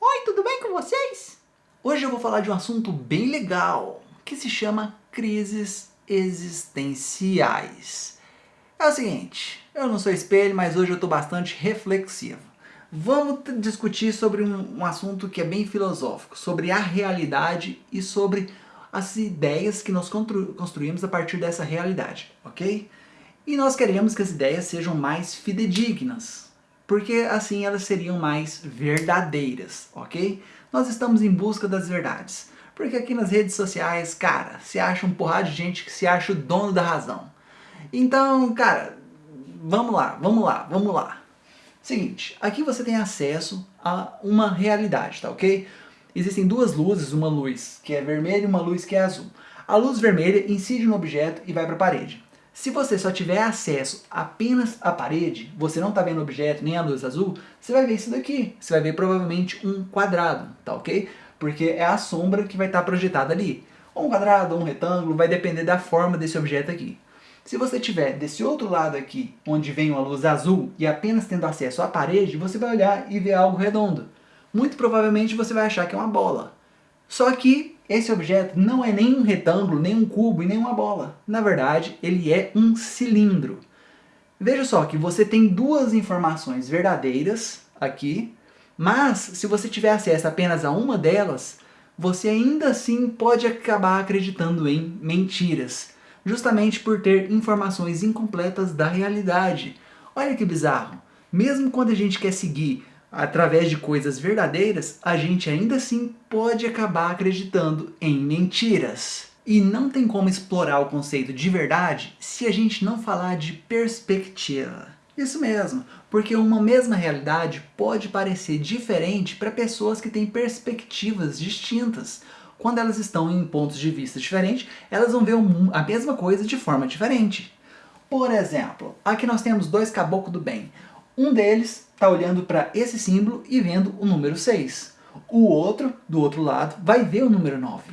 Oi, tudo bem com vocês? Hoje eu vou falar de um assunto bem legal, que se chama crises existenciais. É o seguinte, eu não sou espelho, mas hoje eu estou bastante reflexivo. Vamos discutir sobre um, um assunto que é bem filosófico, sobre a realidade e sobre as ideias que nós constru construímos a partir dessa realidade, ok? E nós queremos que as ideias sejam mais fidedignas, porque assim elas seriam mais verdadeiras, ok? Nós estamos em busca das verdades, porque aqui nas redes sociais, cara, se acha um porrada de gente que se acha o dono da razão. Então, cara, vamos lá, vamos lá, vamos lá. Seguinte, aqui você tem acesso a uma realidade, tá ok? Existem duas luzes, uma luz que é vermelha e uma luz que é azul. A luz vermelha incide no objeto e vai para a parede. Se você só tiver acesso apenas à parede, você não está vendo objeto nem a luz azul, você vai ver isso daqui. Você vai ver provavelmente um quadrado, tá ok? Porque é a sombra que vai estar tá projetada ali. Ou um quadrado, ou um retângulo, vai depender da forma desse objeto aqui. Se você tiver desse outro lado aqui, onde vem uma luz azul, e apenas tendo acesso à parede, você vai olhar e ver algo redondo. Muito provavelmente você vai achar que é uma bola. Só que esse objeto não é nem um retângulo, nem um cubo e nem uma bola. Na verdade, ele é um cilindro. Veja só que você tem duas informações verdadeiras aqui, mas se você tiver acesso apenas a uma delas, você ainda assim pode acabar acreditando em mentiras, justamente por ter informações incompletas da realidade. Olha que bizarro! Mesmo quando a gente quer seguir através de coisas verdadeiras, a gente ainda assim pode acabar acreditando em mentiras. E não tem como explorar o conceito de verdade se a gente não falar de perspectiva. Isso mesmo, porque uma mesma realidade pode parecer diferente para pessoas que têm perspectivas distintas. Quando elas estão em pontos de vista diferentes, elas vão ver a mesma coisa de forma diferente. Por exemplo, aqui nós temos dois caboclos do bem. Um deles está olhando para esse símbolo e vendo o número 6. O outro, do outro lado, vai ver o número 9.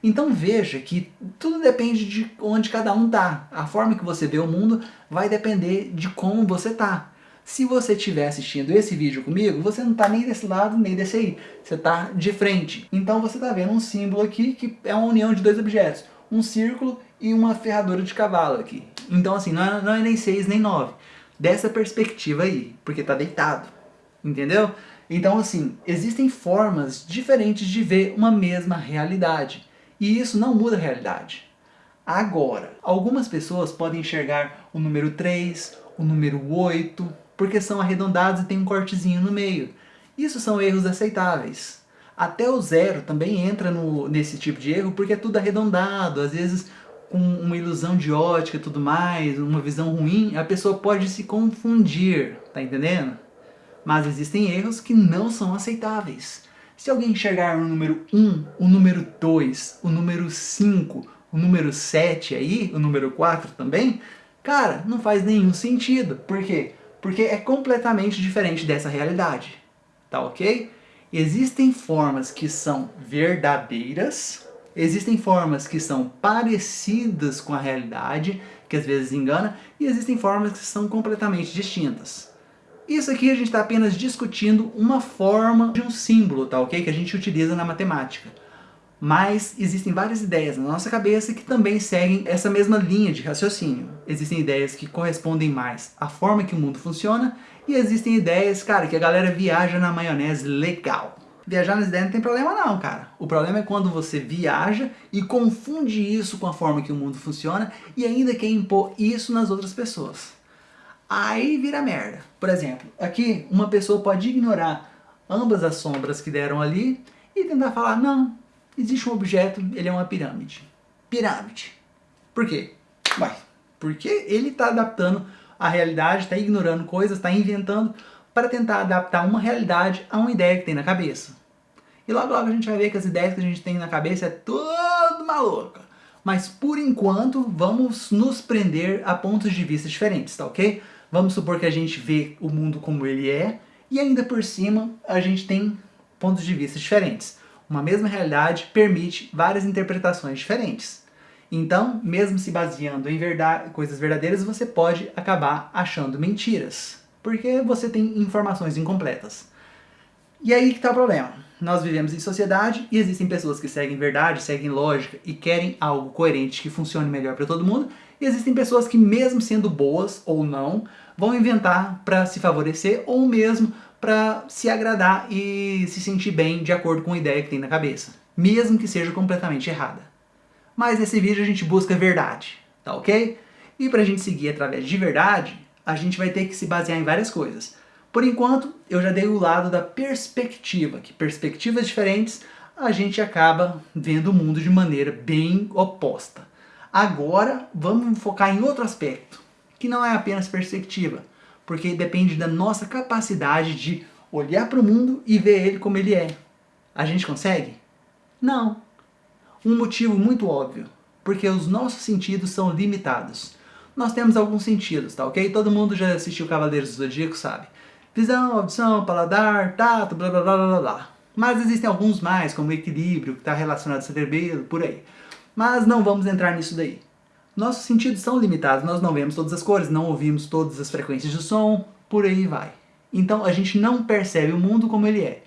Então veja que tudo depende de onde cada um está. A forma que você vê o mundo vai depender de como você está. Se você estiver assistindo esse vídeo comigo, você não está nem desse lado nem desse aí. Você está de frente. Então você está vendo um símbolo aqui que é uma união de dois objetos. Um círculo e uma ferradura de cavalo aqui. Então assim, não é, não é nem 6 nem 9 dessa perspectiva aí, porque está deitado, entendeu? Então assim, existem formas diferentes de ver uma mesma realidade, e isso não muda a realidade. Agora, algumas pessoas podem enxergar o número 3, o número 8, porque são arredondados e tem um cortezinho no meio. Isso são erros aceitáveis. Até o zero também entra no, nesse tipo de erro, porque é tudo arredondado, às vezes com uma ilusão de ótica e tudo mais, uma visão ruim, a pessoa pode se confundir, tá entendendo? Mas existem erros que não são aceitáveis. Se alguém enxergar o número 1, o número 2, o número 5, o número 7 aí, o número 4 também, cara, não faz nenhum sentido. Por quê? Porque é completamente diferente dessa realidade, tá ok? Existem formas que são verdadeiras, Existem formas que são parecidas com a realidade, que às vezes engana, e existem formas que são completamente distintas. Isso aqui a gente está apenas discutindo uma forma de um símbolo, tá ok? Que a gente utiliza na matemática. Mas existem várias ideias na nossa cabeça que também seguem essa mesma linha de raciocínio. Existem ideias que correspondem mais à forma que o mundo funciona, e existem ideias, cara, que a galera viaja na maionese legal. Viajar nas ideias não tem problema não, cara. O problema é quando você viaja e confunde isso com a forma que o mundo funciona e ainda quer impor isso nas outras pessoas. Aí vira merda. Por exemplo, aqui uma pessoa pode ignorar ambas as sombras que deram ali e tentar falar, não, existe um objeto, ele é uma pirâmide. Pirâmide. Por quê? Ué, porque ele está adaptando a realidade, está ignorando coisas, está inventando para tentar adaptar uma realidade a uma ideia que tem na cabeça. E logo logo a gente vai ver que as ideias que a gente tem na cabeça é tudo maluca. Mas por enquanto vamos nos prender a pontos de vista diferentes, tá ok? Vamos supor que a gente vê o mundo como ele é e ainda por cima a gente tem pontos de vista diferentes. Uma mesma realidade permite várias interpretações diferentes. Então, mesmo se baseando em verdade, coisas verdadeiras, você pode acabar achando mentiras. porque você tem informações incompletas. E aí que está o problema. Nós vivemos em sociedade e existem pessoas que seguem verdade, seguem lógica e querem algo coerente que funcione melhor para todo mundo. E existem pessoas que mesmo sendo boas ou não, vão inventar para se favorecer ou mesmo para se agradar e se sentir bem de acordo com a ideia que tem na cabeça, mesmo que seja completamente errada. Mas nesse vídeo a gente busca verdade, tá ok? E para a gente seguir através de verdade, a gente vai ter que se basear em várias coisas. Por enquanto, eu já dei o lado da perspectiva, que perspectivas diferentes a gente acaba vendo o mundo de maneira bem oposta. Agora, vamos focar em outro aspecto, que não é apenas perspectiva, porque depende da nossa capacidade de olhar para o mundo e ver ele como ele é. A gente consegue? Não. Um motivo muito óbvio, porque os nossos sentidos são limitados. Nós temos alguns sentidos, tá ok? Todo mundo já assistiu Cavaleiros do Zodíaco, sabe? Visão, audição, paladar, tato, blá blá blá blá blá. Mas existem alguns mais, como equilíbrio, que está relacionado ao cerebelo, por aí. Mas não vamos entrar nisso daí. Nossos sentidos são limitados, nós não vemos todas as cores, não ouvimos todas as frequências de som, por aí vai. Então a gente não percebe o mundo como ele é.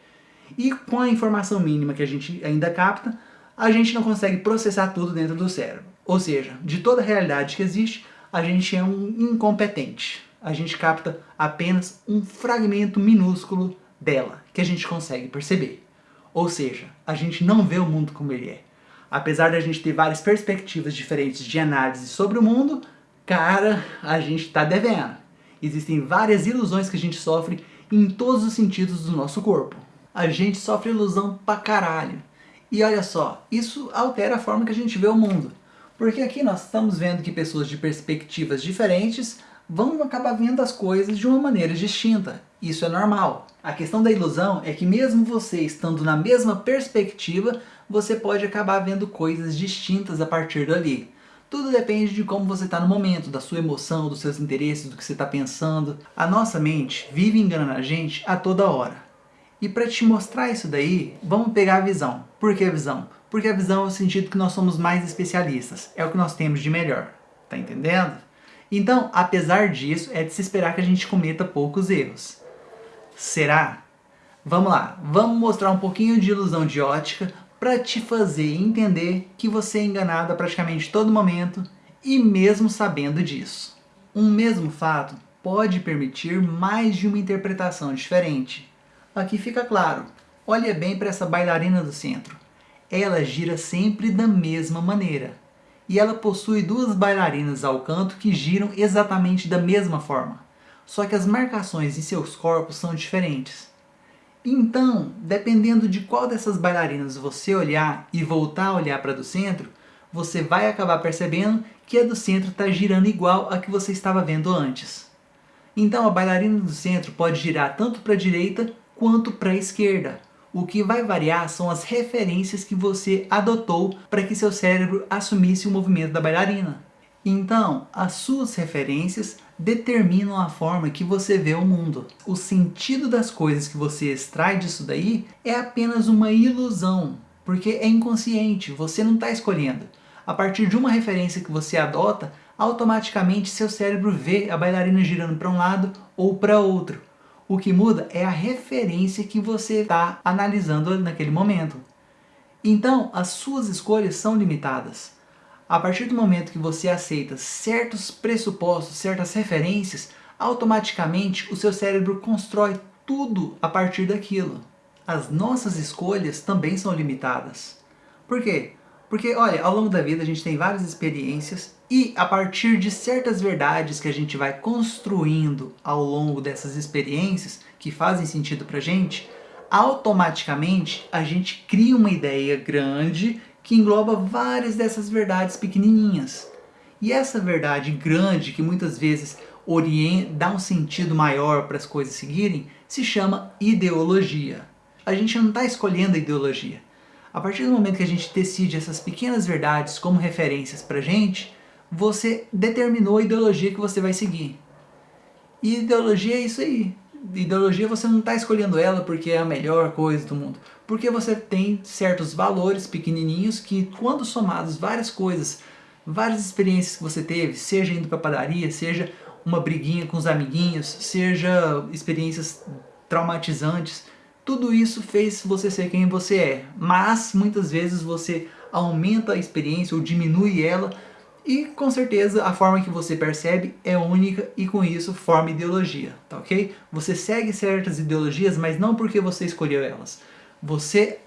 E com a informação mínima que a gente ainda capta, a gente não consegue processar tudo dentro do cérebro. Ou seja, de toda a realidade que existe, a gente é um incompetente a gente capta apenas um fragmento minúsculo dela, que a gente consegue perceber. Ou seja, a gente não vê o mundo como ele é. Apesar de a gente ter várias perspectivas diferentes de análise sobre o mundo, cara, a gente está devendo. Existem várias ilusões que a gente sofre em todos os sentidos do nosso corpo. A gente sofre ilusão pra caralho. E olha só, isso altera a forma que a gente vê o mundo. Porque aqui nós estamos vendo que pessoas de perspectivas diferentes vão acabar vendo as coisas de uma maneira distinta. Isso é normal. A questão da ilusão é que mesmo você estando na mesma perspectiva, você pode acabar vendo coisas distintas a partir dali. Tudo depende de como você está no momento, da sua emoção, dos seus interesses, do que você está pensando. A nossa mente vive enganando a gente a toda hora. E para te mostrar isso daí, vamos pegar a visão. Por que a visão? Porque a visão é o sentido que nós somos mais especialistas. É o que nós temos de melhor. Tá entendendo? Então, apesar disso, é de se esperar que a gente cometa poucos erros. Será? Vamos lá, vamos mostrar um pouquinho de ilusão de ótica para te fazer entender que você é enganado a praticamente todo momento e mesmo sabendo disso. Um mesmo fato pode permitir mais de uma interpretação diferente. Aqui fica claro, olha bem para essa bailarina do centro. Ela gira sempre da mesma maneira e ela possui duas bailarinas ao canto que giram exatamente da mesma forma, só que as marcações em seus corpos são diferentes. Então, dependendo de qual dessas bailarinas você olhar e voltar a olhar para a do centro, você vai acabar percebendo que a do centro está girando igual a que você estava vendo antes. Então a bailarina do centro pode girar tanto para a direita quanto para a esquerda, o que vai variar são as referências que você adotou para que seu cérebro assumisse o movimento da bailarina. Então, as suas referências determinam a forma que você vê o mundo. O sentido das coisas que você extrai disso daí é apenas uma ilusão, porque é inconsciente, você não está escolhendo. A partir de uma referência que você adota, automaticamente seu cérebro vê a bailarina girando para um lado ou para outro. O que muda é a referência que você está analisando naquele momento. Então, as suas escolhas são limitadas. A partir do momento que você aceita certos pressupostos, certas referências, automaticamente o seu cérebro constrói tudo a partir daquilo. As nossas escolhas também são limitadas. Por quê? Porque, olha, ao longo da vida a gente tem várias experiências e a partir de certas verdades que a gente vai construindo ao longo dessas experiências, que fazem sentido pra gente, automaticamente a gente cria uma ideia grande que engloba várias dessas verdades pequenininhas. E essa verdade grande, que muitas vezes dá um sentido maior para as coisas seguirem, se chama ideologia. A gente não está escolhendo a ideologia, a partir do momento que a gente decide essas pequenas verdades como referências pra gente, você determinou a ideologia que você vai seguir. E ideologia é isso aí. Ideologia você não está escolhendo ela porque é a melhor coisa do mundo. Porque você tem certos valores pequenininhos que quando somados várias coisas, várias experiências que você teve, seja indo para padaria, seja uma briguinha com os amiguinhos, seja experiências traumatizantes, tudo isso fez você ser quem você é, mas muitas vezes você aumenta a experiência ou diminui ela e com certeza a forma que você percebe é única e com isso forma ideologia, tá ok? Você segue certas ideologias, mas não porque você escolheu elas. Você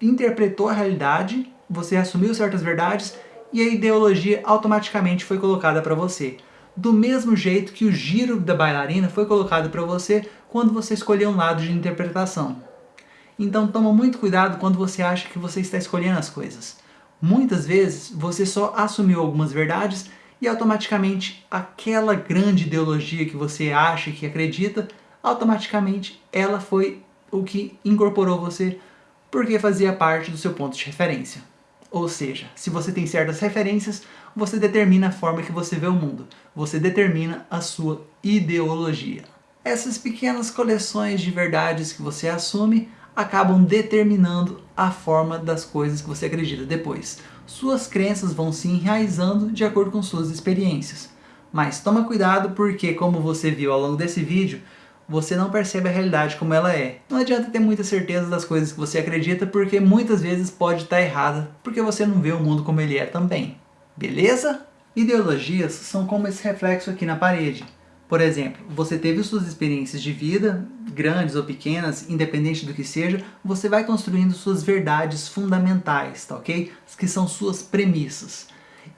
interpretou a realidade, você assumiu certas verdades e a ideologia automaticamente foi colocada para você. Do mesmo jeito que o giro da bailarina foi colocado para você quando você escolheu um lado de interpretação. Então toma muito cuidado quando você acha que você está escolhendo as coisas. Muitas vezes você só assumiu algumas verdades e automaticamente aquela grande ideologia que você acha que acredita, automaticamente ela foi o que incorporou você porque fazia parte do seu ponto de referência. Ou seja, se você tem certas referências, você determina a forma que você vê o mundo. Você determina a sua ideologia. Essas pequenas coleções de verdades que você assume acabam determinando a forma das coisas que você acredita depois. Suas crenças vão se enraizando de acordo com suas experiências. Mas toma cuidado porque, como você viu ao longo desse vídeo, você não percebe a realidade como ela é. Não adianta ter muita certeza das coisas que você acredita porque muitas vezes pode estar errada porque você não vê o mundo como ele é também. Beleza? Ideologias são como esse reflexo aqui na parede. Por exemplo, você teve suas experiências de vida, grandes ou pequenas, independente do que seja, você vai construindo suas verdades fundamentais, tá ok? Que são suas premissas.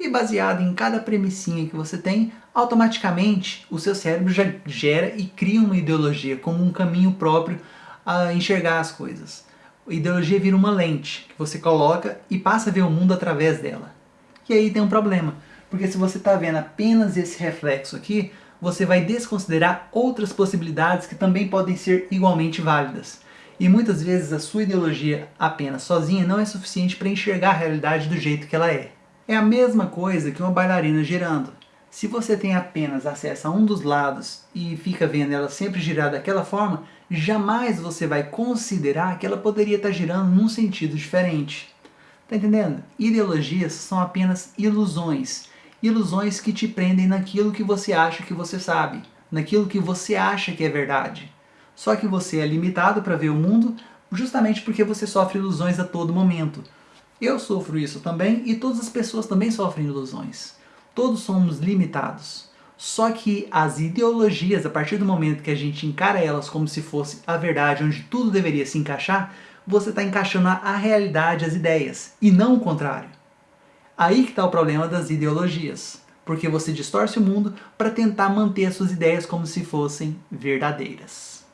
E baseado em cada premissinha que você tem, automaticamente o seu cérebro já gera e cria uma ideologia como um caminho próprio a enxergar as coisas. A ideologia vira uma lente que você coloca e passa a ver o mundo através dela. E aí tem um problema, porque se você está vendo apenas esse reflexo aqui, você vai desconsiderar outras possibilidades que também podem ser igualmente válidas. E muitas vezes a sua ideologia apenas sozinha não é suficiente para enxergar a realidade do jeito que ela é. É a mesma coisa que uma bailarina girando. Se você tem apenas acesso a um dos lados e fica vendo ela sempre girar daquela forma, jamais você vai considerar que ela poderia estar girando num sentido diferente. Tá entendendo? Ideologias são apenas ilusões ilusões que te prendem naquilo que você acha que você sabe, naquilo que você acha que é verdade. Só que você é limitado para ver o mundo justamente porque você sofre ilusões a todo momento. Eu sofro isso também e todas as pessoas também sofrem ilusões. Todos somos limitados. Só que as ideologias, a partir do momento que a gente encara elas como se fosse a verdade, onde tudo deveria se encaixar, você está encaixando a realidade, as ideias, e não o contrário. Aí que está o problema das ideologias, porque você distorce o mundo para tentar manter as suas ideias como se fossem verdadeiras.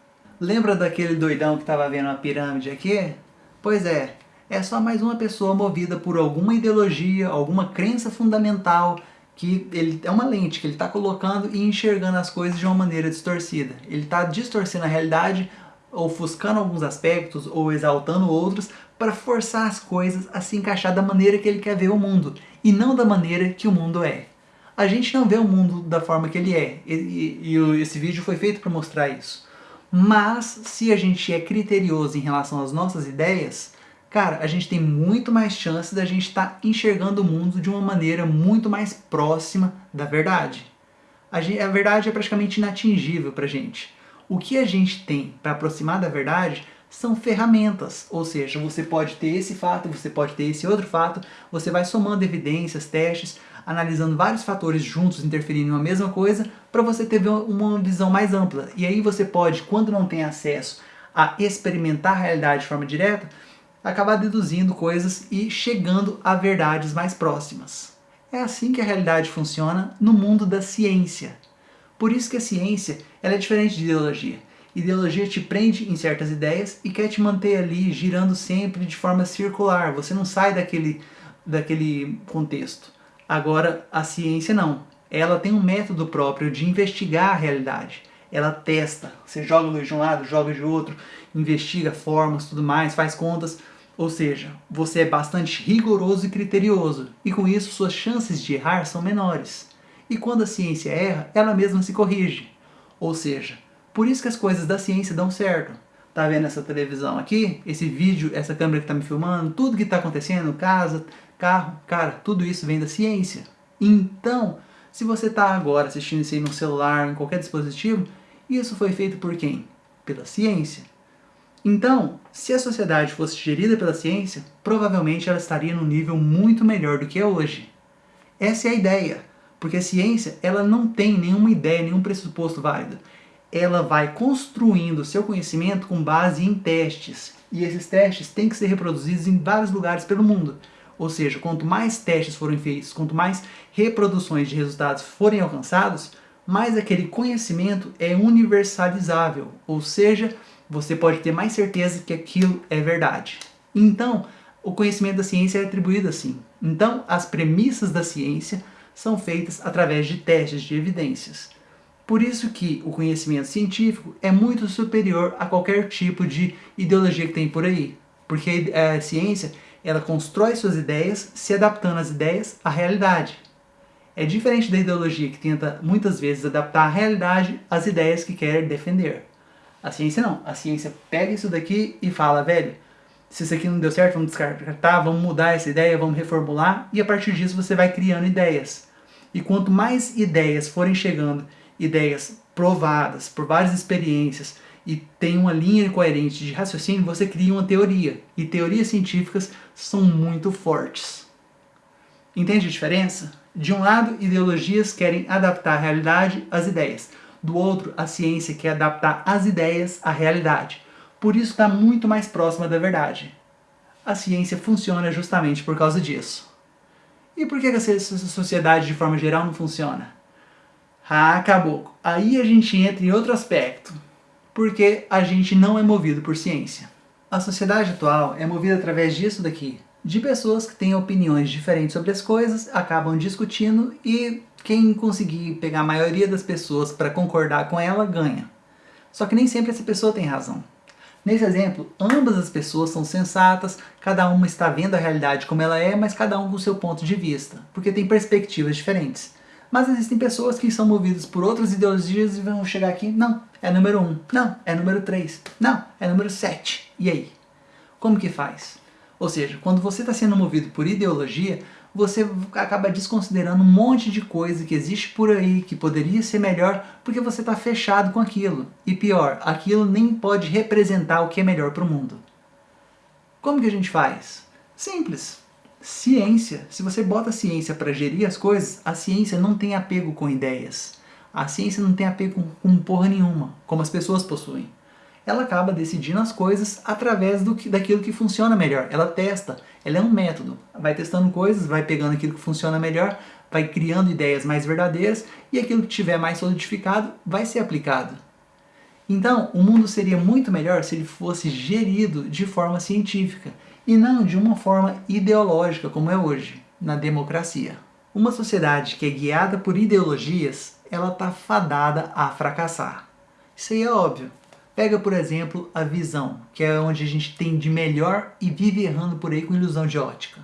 Lembra daquele doidão que estava vendo uma pirâmide aqui? Pois é, é só mais uma pessoa movida por alguma ideologia, alguma crença fundamental que ele é uma lente que ele está colocando e enxergando as coisas de uma maneira distorcida. Ele está distorcendo a realidade, ofuscando alguns aspectos ou exaltando outros para forçar as coisas a se encaixar da maneira que ele quer ver o mundo, e não da maneira que o mundo é. A gente não vê o mundo da forma que ele é, e, e, e esse vídeo foi feito para mostrar isso. Mas, se a gente é criterioso em relação às nossas ideias, cara, a gente tem muito mais chance da gente estar tá enxergando o mundo de uma maneira muito mais próxima da verdade. A, gente, a verdade é praticamente inatingível pra gente. O que a gente tem para aproximar da verdade são ferramentas, ou seja, você pode ter esse fato, você pode ter esse outro fato, você vai somando evidências, testes, analisando vários fatores juntos interferindo na mesma coisa, para você ter uma visão mais ampla. E aí você pode, quando não tem acesso a experimentar a realidade de forma direta, acabar deduzindo coisas e chegando a verdades mais próximas. É assim que a realidade funciona no mundo da ciência. Por isso que a ciência ela é diferente de ideologia. Ideologia te prende em certas ideias e quer te manter ali girando sempre de forma circular. Você não sai daquele, daquele contexto. Agora, a ciência não. Ela tem um método próprio de investigar a realidade. Ela testa. Você joga luz de um lado, joga de outro, investiga formas, tudo mais, faz contas. Ou seja, você é bastante rigoroso e criterioso. E com isso, suas chances de errar são menores. E quando a ciência erra, ela mesma se corrige. Ou seja, por isso que as coisas da ciência dão certo. Tá vendo essa televisão aqui? Esse vídeo, essa câmera que tá me filmando, tudo que tá acontecendo, casa, carro, cara, tudo isso vem da ciência. Então, Se você está agora assistindo isso aí no celular, em qualquer dispositivo, isso foi feito por quem? Pela ciência. Então, se a sociedade fosse gerida pela ciência, provavelmente ela estaria num nível muito melhor do que é hoje. Essa é a ideia, porque a ciência ela não tem nenhuma ideia, nenhum pressuposto válido. Ela vai construindo seu conhecimento com base em testes, e esses testes têm que ser reproduzidos em vários lugares pelo mundo. Ou seja, quanto mais testes forem feitos, quanto mais reproduções de resultados forem alcançados, mais aquele conhecimento é universalizável, ou seja, você pode ter mais certeza que aquilo é verdade. Então, o conhecimento da ciência é atribuído assim. Então, as premissas da ciência são feitas através de testes de evidências. Por isso que o conhecimento científico é muito superior a qualquer tipo de ideologia que tem por aí. Porque a ciência, ela constrói suas ideias se adaptando as ideias à realidade. É diferente da ideologia que tenta muitas vezes adaptar a realidade às ideias que quer defender. A ciência não. A ciência pega isso daqui e fala, velho, se isso aqui não deu certo, vamos descartar, vamos mudar essa ideia, vamos reformular, e a partir disso você vai criando ideias. E quanto mais ideias forem chegando, ideias provadas por várias experiências, e tem uma linha coerente de raciocínio, você cria uma teoria. E teorias científicas são muito fortes. Entende a diferença? De um lado, ideologias querem adaptar a realidade às ideias. Do outro, a ciência quer adaptar as ideias à realidade. Por isso está muito mais próxima da verdade. A ciência funciona justamente por causa disso. E por que a sociedade de forma geral não funciona? Ah, acabou. Aí a gente entra em outro aspecto. Porque a gente não é movido por ciência. A sociedade atual é movida através disso daqui. De pessoas que têm opiniões diferentes sobre as coisas, acabam discutindo e quem conseguir pegar a maioria das pessoas para concordar com ela, ganha. Só que nem sempre essa pessoa tem razão. Nesse exemplo, ambas as pessoas são sensatas, cada uma está vendo a realidade como ela é, mas cada um com seu ponto de vista, porque tem perspectivas diferentes. Mas existem pessoas que são movidas por outras ideologias e vão chegar aqui, não, é número 1, um, não, é número 3, não, é número 7. E aí? Como que faz? Ou seja, quando você está sendo movido por ideologia, você acaba desconsiderando um monte de coisa que existe por aí, que poderia ser melhor, porque você está fechado com aquilo. E pior, aquilo nem pode representar o que é melhor para o mundo. Como que a gente faz? Simples. Ciência. Se você bota a ciência para gerir as coisas, a ciência não tem apego com ideias. A ciência não tem apego com, porra nenhuma, como as pessoas possuem ela acaba decidindo as coisas através do que, daquilo que funciona melhor. Ela testa, ela é um método. Vai testando coisas, vai pegando aquilo que funciona melhor, vai criando ideias mais verdadeiras e aquilo que tiver mais solidificado vai ser aplicado. Então, o mundo seria muito melhor se ele fosse gerido de forma científica e não de uma forma ideológica como é hoje, na democracia. Uma sociedade que é guiada por ideologias, ela está fadada a fracassar. Isso aí é óbvio. Pega, por exemplo, a visão, que é onde a gente tem de melhor e vive errando por aí com ilusão de ótica.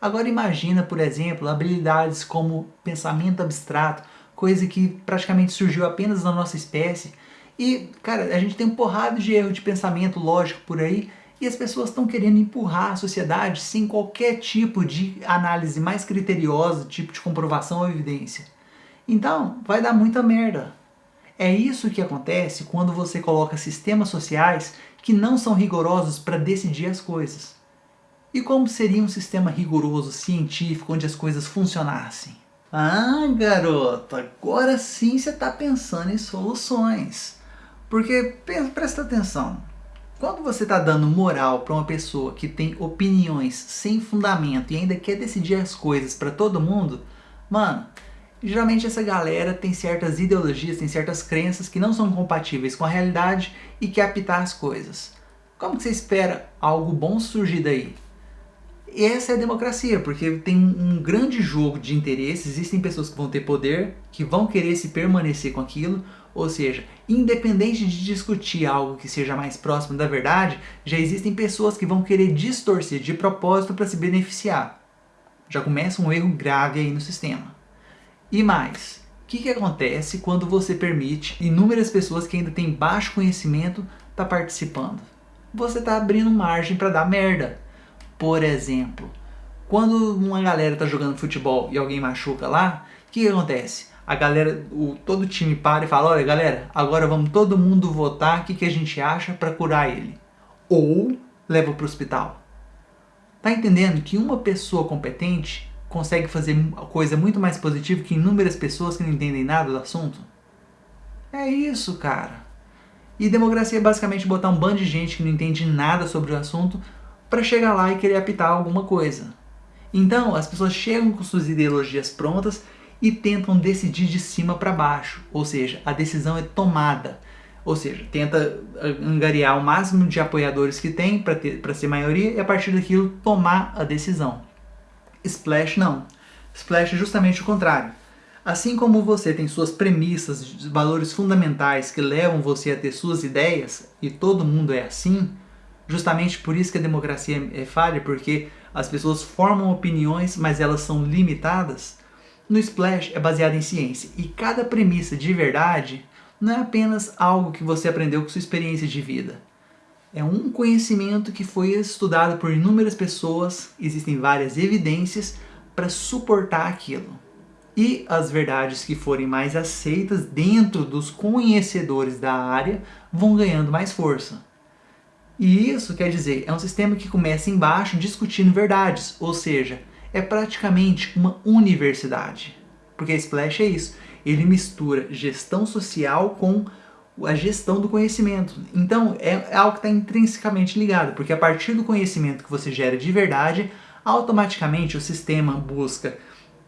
Agora imagina, por exemplo, habilidades como pensamento abstrato, coisa que praticamente surgiu apenas na nossa espécie, e, cara, a gente tem um porrado de erro de pensamento lógico por aí, e as pessoas estão querendo empurrar a sociedade sem qualquer tipo de análise mais criteriosa, tipo de comprovação ou evidência. Então, vai dar muita merda. É isso que acontece quando você coloca sistemas sociais que não são rigorosos para decidir as coisas. E como seria um sistema rigoroso, científico, onde as coisas funcionassem? Ah, garoto, agora sim você está pensando em soluções. Porque, presta atenção, quando você está dando moral para uma pessoa que tem opiniões sem fundamento e ainda quer decidir as coisas para todo mundo, mano, Geralmente essa galera tem certas ideologias, tem certas crenças que não são compatíveis com a realidade e quer apitar as coisas. Como que você espera algo bom surgir daí? E essa é a democracia, porque tem um grande jogo de interesses, existem pessoas que vão ter poder, que vão querer se permanecer com aquilo, ou seja, independente de discutir algo que seja mais próximo da verdade, já existem pessoas que vão querer distorcer de propósito para se beneficiar. Já começa um erro grave aí no sistema. E mais, o que, que acontece quando você permite inúmeras pessoas que ainda têm baixo conhecimento tá participando? Você está abrindo margem para dar merda. Por exemplo, Quando uma galera tá jogando futebol e alguém machuca lá, o que, que acontece? A galera, o, todo o time para e fala, olha galera, agora vamos todo mundo votar o que, que a gente acha para curar ele. Ou leva para o hospital. Tá entendendo que uma pessoa competente consegue fazer coisa muito mais positiva que inúmeras pessoas que não entendem nada do assunto? É isso, cara. E democracia é basicamente botar um bando de gente que não entende nada sobre o assunto para chegar lá e querer apitar alguma coisa. Então, as pessoas chegam com suas ideologias prontas e tentam decidir de cima para baixo, ou seja, a decisão é tomada. Ou seja, tenta angariar o máximo de apoiadores que tem para ser maioria e a partir daquilo tomar a decisão. Splash não. Splash é justamente o contrário. Assim como você tem suas premissas, valores fundamentais que levam você a ter suas ideias, e todo mundo é assim, justamente por isso que a democracia é falha, porque as pessoas formam opiniões, mas elas são limitadas, no Splash é baseado em ciência, e cada premissa de verdade não é apenas algo que você aprendeu com sua experiência de vida. É um conhecimento que foi estudado por inúmeras pessoas, existem várias evidências para suportar aquilo e as verdades que forem mais aceitas dentro dos conhecedores da área vão ganhando mais força. E isso quer dizer, é um sistema que começa embaixo discutindo verdades, ou seja, é praticamente uma universidade. Porque a Splash é isso, ele mistura gestão social com a gestão do conhecimento. Então é algo que está intrinsecamente ligado, porque a partir do conhecimento que você gera de verdade, automaticamente o sistema busca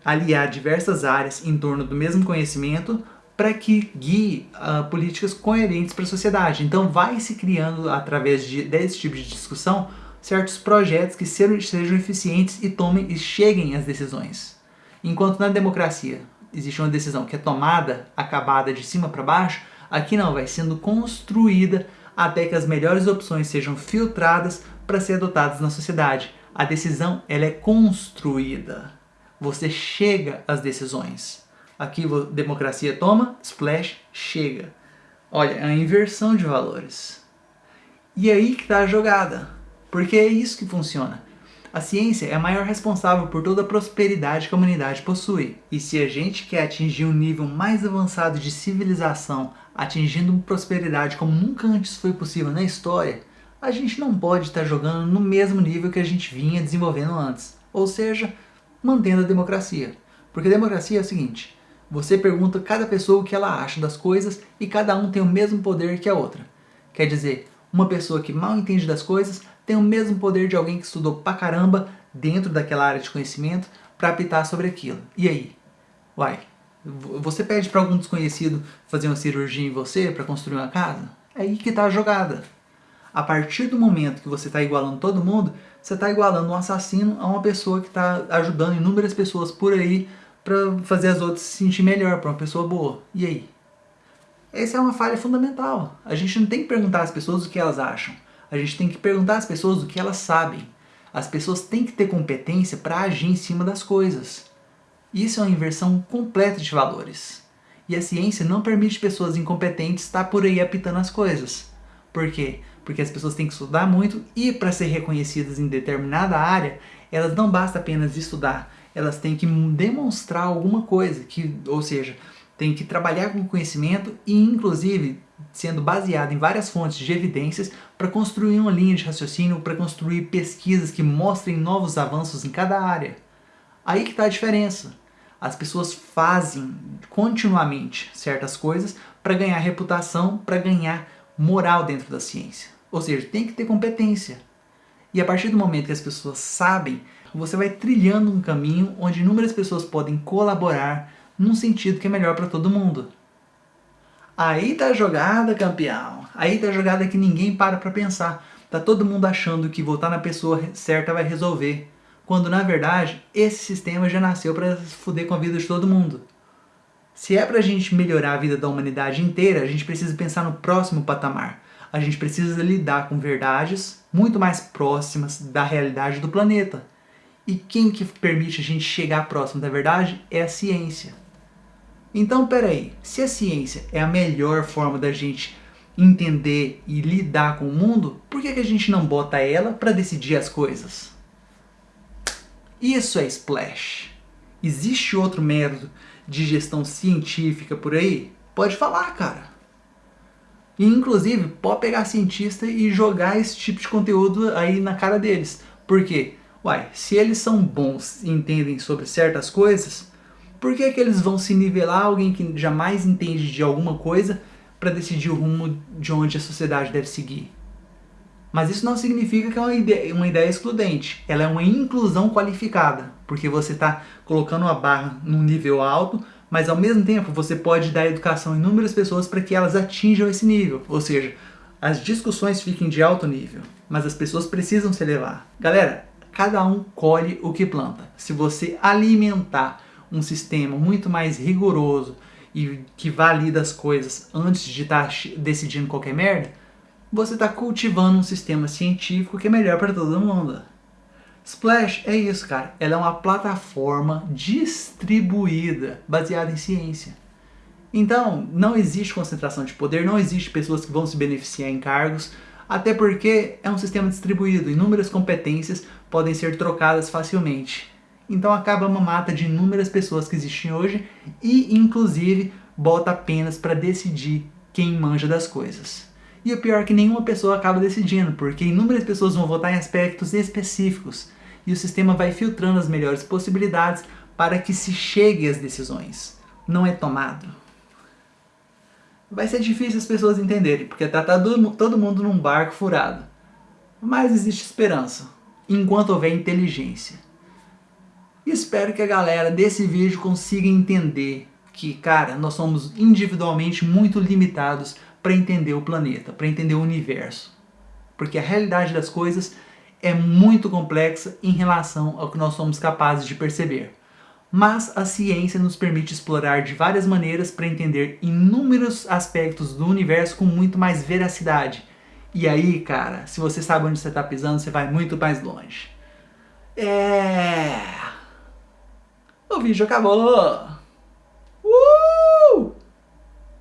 aliar diversas áreas em torno do mesmo conhecimento para que guie uh, políticas coerentes para a sociedade. Então vai se criando, através de, desse tipo de discussão, certos projetos que sejam, sejam eficientes e tomem e cheguem às decisões. Enquanto na democracia existe uma decisão que é tomada, acabada de cima para baixo, aqui não, vai sendo construída até que as melhores opções sejam filtradas para ser adotadas na sociedade. A decisão ela é construída você chega às decisões. Aqui democracia toma, splash, chega. Olha, é a inversão de valores. E aí que está a jogada, porque é isso que funciona. A ciência é a maior responsável por toda a prosperidade que a humanidade possui. E se a gente quer atingir um nível mais avançado de civilização, atingindo prosperidade como nunca antes foi possível na história, a gente não pode estar jogando no mesmo nível que a gente vinha desenvolvendo antes. Ou seja, mantendo a democracia. Porque a democracia é o seguinte, você pergunta a cada pessoa o que ela acha das coisas e cada um tem o mesmo poder que a outra. Quer dizer, uma pessoa que mal entende das coisas tem o mesmo poder de alguém que estudou pra caramba dentro daquela área de conhecimento para apitar sobre aquilo. E aí? Uai, você pede para algum desconhecido fazer uma cirurgia em você para construir uma casa? É aí que está a jogada. A partir do momento que você está igualando todo mundo, você está igualando um assassino a uma pessoa que está ajudando inúmeras pessoas por aí para fazer as outras se sentir melhor, para uma pessoa boa. E aí? Essa é uma falha fundamental. A gente não tem que perguntar às pessoas o que elas acham. A gente tem que perguntar às pessoas o que elas sabem. As pessoas têm que ter competência para agir em cima das coisas. Isso é uma inversão completa de valores. E a ciência não permite pessoas incompetentes estar por aí apitando as coisas. Por quê? Porque as pessoas têm que estudar muito e para ser reconhecidas em determinada área, elas não basta apenas estudar, elas têm que demonstrar alguma coisa, que, ou seja, tem que trabalhar com conhecimento e inclusive sendo baseado em várias fontes de evidências para construir uma linha de raciocínio, para construir pesquisas que mostrem novos avanços em cada área. Aí que está a diferença. As pessoas fazem continuamente certas coisas para ganhar reputação, para ganhar moral dentro da ciência. Ou seja, tem que ter competência. E a partir do momento que as pessoas sabem, você vai trilhando um caminho onde inúmeras pessoas podem colaborar num sentido que é melhor para todo mundo. Aí tá a jogada, campeão. Aí tá a jogada que ninguém para para pensar. Tá todo mundo achando que votar na pessoa certa vai resolver. Quando na verdade, esse sistema já nasceu para foder com a vida de todo mundo. Se é para a gente melhorar a vida da humanidade inteira, a gente precisa pensar no próximo patamar. A gente precisa lidar com verdades muito mais próximas da realidade do planeta. E quem que permite a gente chegar próximo da verdade é a ciência. Então, peraí, se a ciência é a melhor forma da gente entender e lidar com o mundo, por que, que a gente não bota ela para decidir as coisas? Isso é Splash. Existe outro método de gestão científica por aí? Pode falar, cara. E, inclusive, pode pegar cientista e jogar esse tipo de conteúdo aí na cara deles. Por quê? Uai, se eles são bons e entendem sobre certas coisas, por que, que eles vão se nivelar alguém que jamais entende de alguma coisa para decidir o rumo de onde a sociedade deve seguir? Mas isso não significa que é uma ideia, uma ideia excludente. Ela é uma inclusão qualificada, porque você está colocando uma barra num nível alto, mas ao mesmo tempo você pode dar educação a inúmeras pessoas para que elas atinjam esse nível. Ou seja, as discussões fiquem de alto nível, mas as pessoas precisam se elevar. Galera, cada um colhe o que planta. Se você alimentar um sistema muito mais rigoroso e que valida as coisas antes de estar tá decidindo qualquer merda, você está cultivando um sistema científico que é melhor para todo mundo. Splash é isso, cara. Ela é uma plataforma distribuída, baseada em ciência. Então, não existe concentração de poder, não existe pessoas que vão se beneficiar em cargos, até porque é um sistema distribuído, inúmeras competências podem ser trocadas facilmente. Então acaba uma mata de inúmeras pessoas que existem hoje e, inclusive, bota apenas para decidir quem manja das coisas. E o pior é que nenhuma pessoa acaba decidindo, porque inúmeras pessoas vão votar em aspectos específicos e o sistema vai filtrando as melhores possibilidades para que se chegue às decisões. Não é tomado. Vai ser difícil as pessoas entenderem, porque tá, tá todo mundo num barco furado. Mas existe esperança, enquanto houver inteligência. Espero que a galera desse vídeo consiga entender que, cara, nós somos individualmente muito limitados para entender o planeta, para entender o universo. Porque a realidade das coisas é muito complexa em relação ao que nós somos capazes de perceber. Mas a ciência nos permite explorar de várias maneiras para entender inúmeros aspectos do universo com muito mais veracidade. E aí, cara, se você sabe onde você está pisando, você vai muito mais longe. É... O vídeo acabou! Uh!